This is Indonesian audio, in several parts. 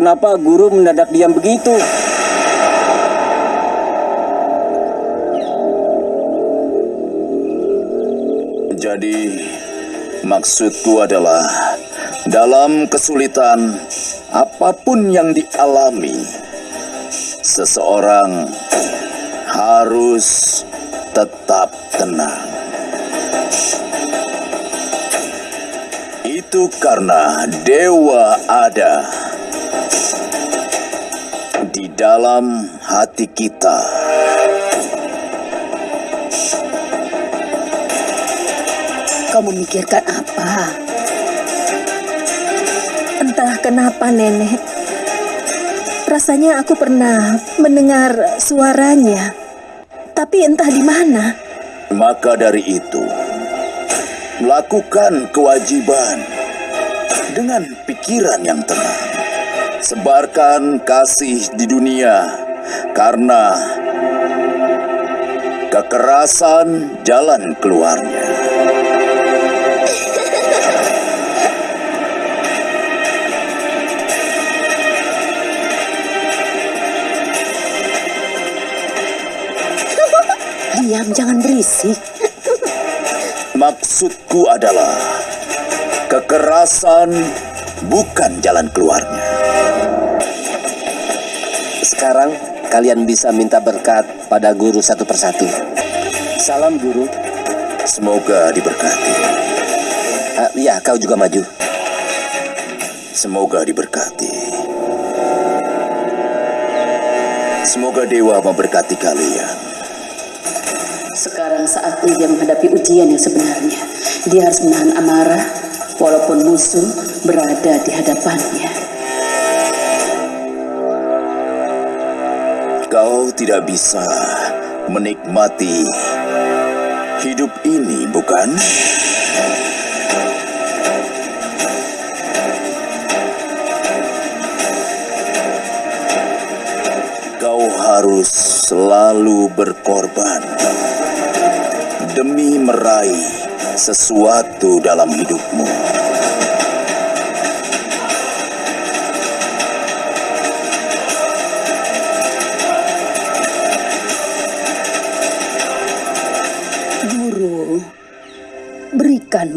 Kenapa guru mendadak diam begitu? Jadi, maksudku adalah dalam kesulitan apa pun yang dialami, seseorang harus tetap tenang. Itu karena dewa ada di dalam hati kita. Kau memikirkan apa? Entah kenapa nenek. Rasanya aku pernah mendengar suaranya. Tapi entah di mana. Maka dari itu, lakukan kewajiban dengan pikiran yang tenang. Sebarkan kasih di dunia karena kekerasan jalan keluarnya. Diam, jangan berisik. Maksudku adalah kekerasan bukan jalan keluarnya. Sekarang kalian bisa minta berkat pada guru satu persatu. Salam guru. Semoga diberkati. Ah, ya, kau juga maju. Semoga diberkati. Semoga dewa memberkati kalian. Sekarang saatnya dia menghadapi ujian yang sebenarnya. Dia harus menahan amarah walaupun musuh berada di hadapannya. Kau tidak bisa menikmati hidup ini, bukan? Kau harus selalu berkorban demi meraih sesuatu dalam hidupmu.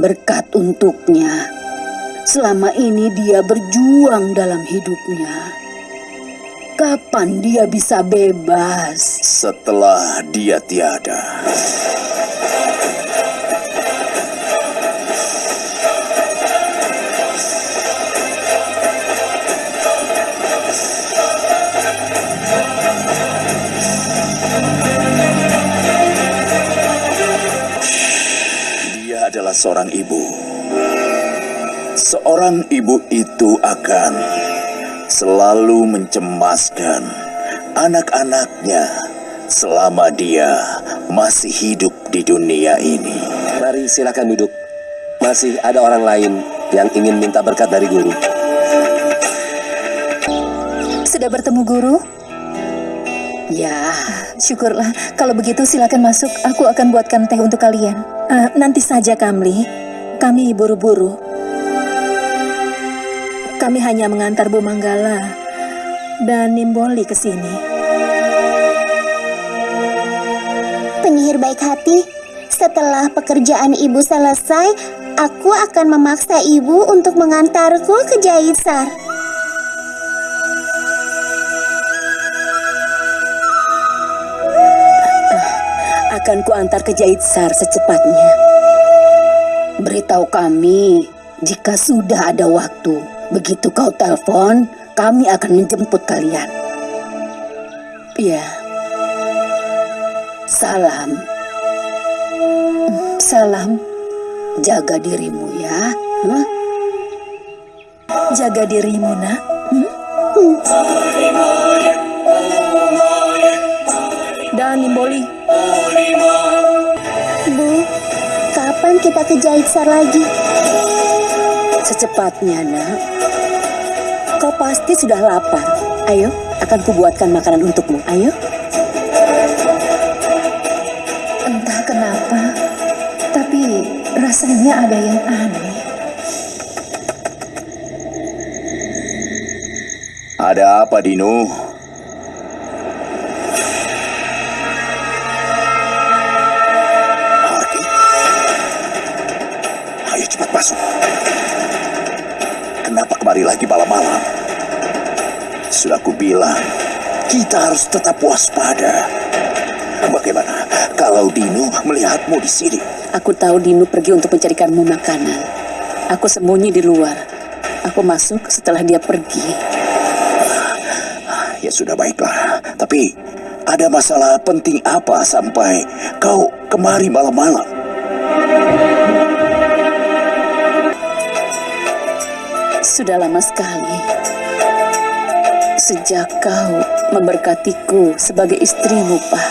Berkat untuknya. Selama ini dia berjuang dalam hidupnya. Kapan dia bisa bebas? Setelah dia tiada. Adalah seorang ibu. Seorang ibu itu akan selalu mencemaskan anak-anaknya selama dia masih hidup di dunia ini. Mari silakan duduk. Masih ada orang lain yang ingin minta berkat dari guru. Sudah bertemu guru? Ya, syukurlah. Kalau begitu silakan masuk. Aku akan buatkan teh untuk kalian. Eh, nanti saja, Kamli. Kami buru-buru. Kami hanya mengantar Bu Manggala dan Nimboli ke sini. Penyihir baik hati, setelah pekerjaan ibu selesai, aku akan memaksa ibu untuk mengantarku ke Jaitsar. Akan kuantar ke Jaitsar secepatnya. Beritahu kami jika sudah ada waktu. Begitu kau telepon, kami akan menjemput kalian. Ya. Salam. Salam. Jaga dirimu ya. Hah? Jaga dirimu, nak. Dan Bu, kapan kita ke Jaitsar lagi? Secepatnya, nak. Kau pasti sudah lapar. Ayo, akan kubuatkan makanan untukmu. Ayo. entah kenapa, tapi rasanya ada yang aneh. Ada apa, Dino? Lagi malam-malam? Sudah kubilang, kita harus tetap waspada. Bagaimana kalau Dino melihatmu di sini? Aku tahu Dinu pergi untuk mencarikanmu makanan. Aku sembunyi di luar. Aku masuk setelah dia pergi. Ya sudah baiklah. Tapi ada masalah penting apa sampai kau kemari malam-malam? Sudah lama sekali. Sejak kau memberkatiku sebagai istrimu, Pak.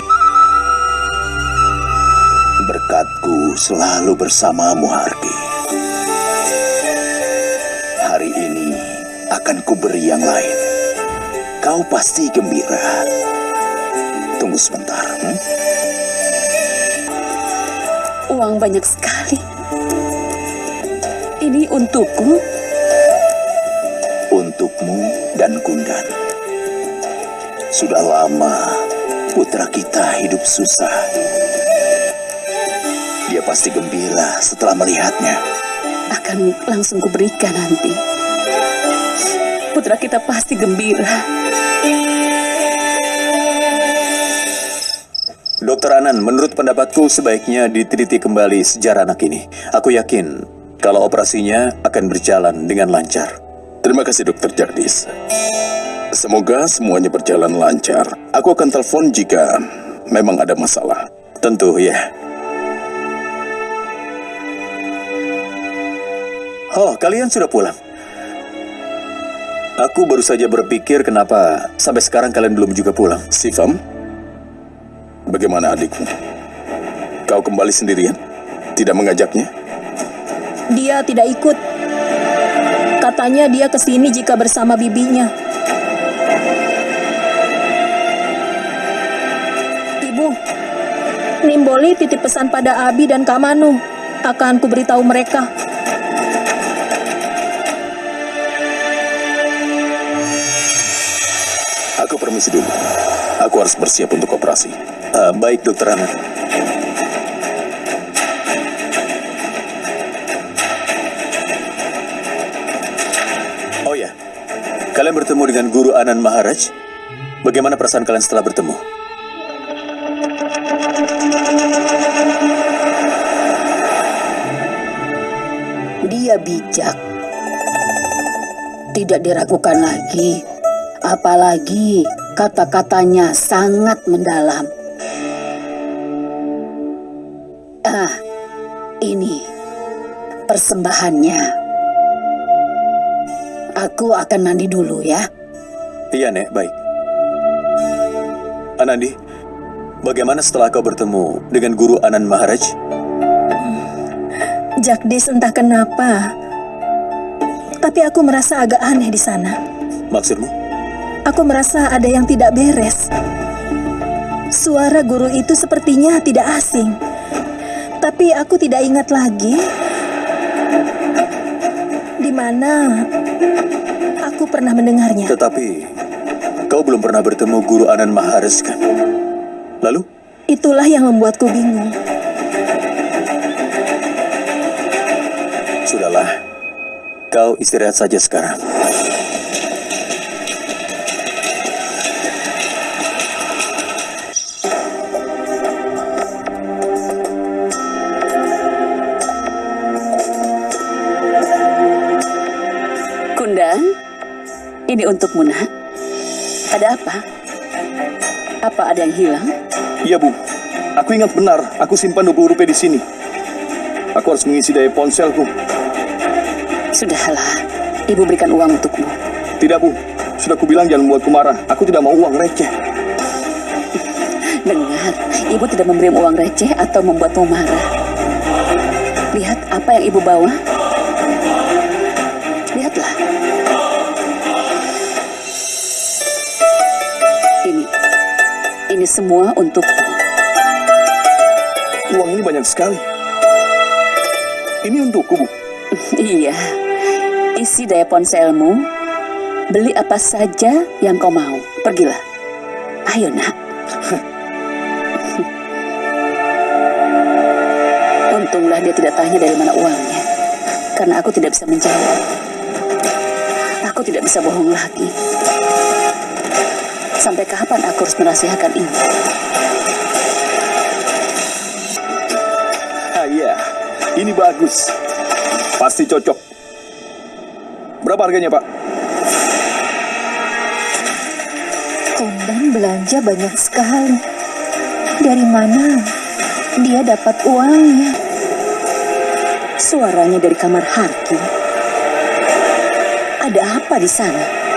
Berkatku selalu bersamamu, Hardy. Hari ini akan kuberi yang lain. Kau pasti gembira. Tunggu sebentar. hmm? Uang banyak sekali. Ini untukku. Untukmu dan Gundan. Sudah lama putra kita hidup susah. Dia pasti gembira setelah melihatnya. Akan langsung kuberikan nanti. Putra kita pasti gembira. Dokter Anan, menurut pendapatku sebaiknya diteliti kembali sejarah anak ini. Aku yakin kalau operasinya akan berjalan dengan lancar. Terima kasih Dokter Jardis. Semoga semuanya berjalan lancar. Aku akan telepon jika memang ada masalah. Tentu ya. Oh, kalian sudah pulang. Aku baru saja berpikir kenapa sampai sekarang kalian belum juga pulang. Sifam, bagaimana adikmu? Kau kembali sendirian? Tidak mengajaknya? Dia tidak ikut. Katanya dia ke sini jika bersama bibinya. Ibu, Nimboli titip pesan pada Abi dan Kamanu. Akan kuberitahu mereka. Aku permisi dulu. Aku harus bersiap untuk operasi. Ah, baik, Dokter Anan. Kalian bertemu dengan Guru Anan Maharaj. Bagaimana perasaan kalian setelah bertemu? Dia bijak. Tidak diragukan lagi. Apalagi kata-katanya sangat mendalam. Ah, ini persembahannya. Aku akan mandi dulu ya. Iya, Nek, baik. Anandi, bagaimana setelah kau bertemu dengan Guru Anan Maharaj? Jagdis entah kenapa. Tapi aku merasa agak aneh di sana. Maksudmu? Aku merasa ada yang tidak beres. Suara guru itu sepertinya tidak asing. Tapi aku tidak ingat lagi di mana aku pernah mendengarnya. Tetapi, kau belum pernah bertemu Guru Anan Maharaj, kan? Lalu? Itulah yang membuatku bingung. Sudahlah, kau istirahat saja sekarang. Ini untukmu nak. Ada apa? Apa ada yang hilang? Iya, Bu. Aku ingat benar, aku simpan 20 rupiah di sini. Aku harus mengisi daya ponselku. Sudahlah, ibu berikan uang untukmu. Tidak, Bu. Sudah kubilang jangan membuatku marah. Aku tidak mau uang receh. Dengar, ibu tidak memberi uang receh atau membuatmu marah. Lihat apa yang ibu bawa. Ini semua untukmu. Uang ini banyak sekali. Ini untukku, Bu. Iya, isi daya ponselmu Beli apa saja yang kau mau. Pergilah. Ayo nak. Untunglah dia tidak tanya dari mana uangnya. Karena aku tidak bisa menjawab. Aku tidak bisa bohong lagi. Sampai kapan aku harus merahasiakan ini? Ah iya, ini bagus. Pasti cocok. Berapa harganya, Pak? Kondan belanja banyak sekali. Dari mana dia dapat uangnya? Suaranya dari kamar Harki. Ada apa di sana?